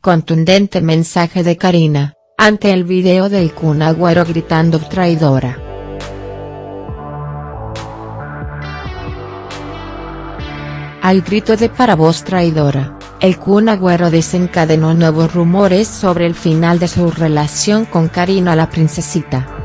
contundente mensaje de Karina, ante el video del Kun Agüero gritando traidora. Al grito de para vos traidora, el Kun Agüero desencadenó nuevos rumores sobre el final de su relación con Karina la princesita.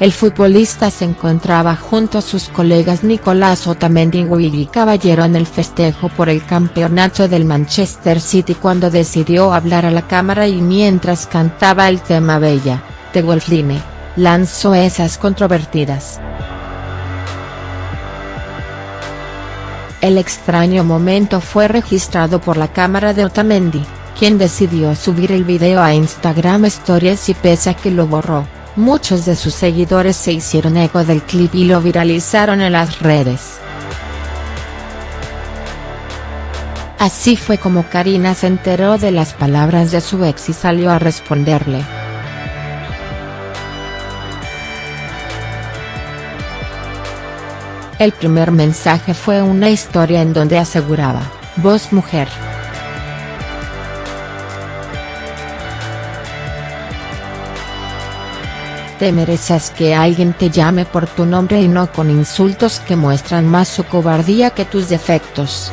El futbolista se encontraba junto a sus colegas Nicolás Otamendi y Caballero en el festejo por el campeonato del Manchester City cuando decidió hablar a la cámara y mientras cantaba el tema Bella, de Wolfline, lanzó esas controvertidas. El extraño momento fue registrado por la cámara de Otamendi, quien decidió subir el video a Instagram Stories y pese a que lo borró, muchos de sus seguidores se hicieron eco del clip y lo viralizaron en las redes. Así fue como Karina se enteró de las palabras de su ex y salió a responderle. El primer mensaje fue una historia en donde aseguraba, vos mujer. Te mereces que alguien te llame por tu nombre y no con insultos que muestran más su cobardía que tus defectos.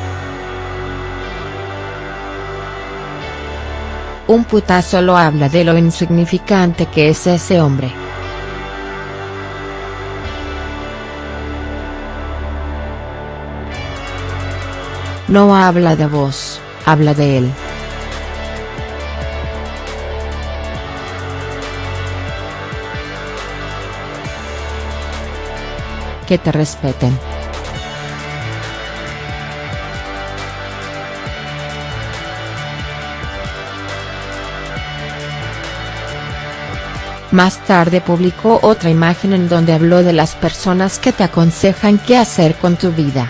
Un putazo lo habla de lo insignificante que es ese hombre. No habla de vos, habla de él. Que te respeten. Más tarde publicó otra imagen en donde habló de las personas que te aconsejan qué hacer con tu vida.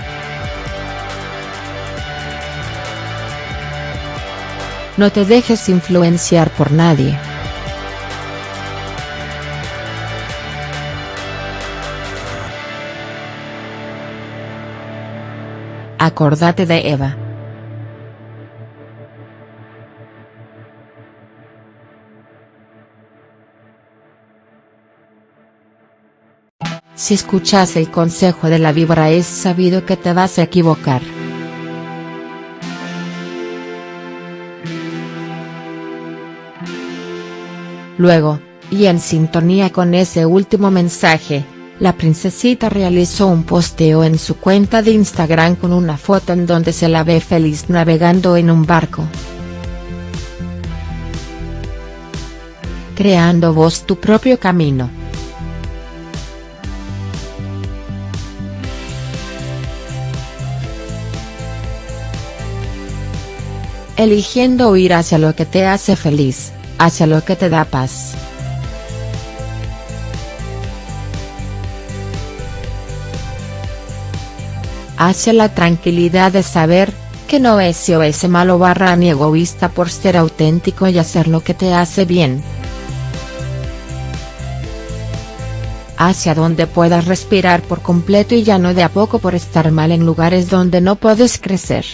No te dejes influenciar por nadie. Acordate de Eva. Si escuchas el consejo de la víbora es sabido que te vas a equivocar. Luego, y en sintonía con ese último mensaje, la princesita realizó un posteo en su cuenta de Instagram con una foto en donde se la ve feliz navegando en un barco. Creando vos tu propio camino. Eligiendo ir hacia lo que te hace feliz hacia lo que te da paz. Hacia la tranquilidad de saber, que no es o ese malo barra ni egoísta por ser auténtico y hacer lo que te hace bien. Hacia donde puedas respirar por completo y ya no de a poco por estar mal en lugares donde no puedes crecer.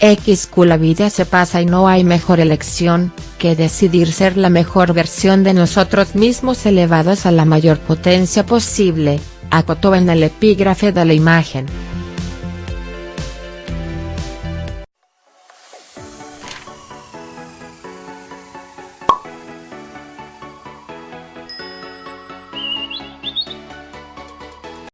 XQ la vida se pasa y no hay mejor elección, que decidir ser la mejor versión de nosotros mismos elevados a la mayor potencia posible, acotó en el epígrafe de la imagen.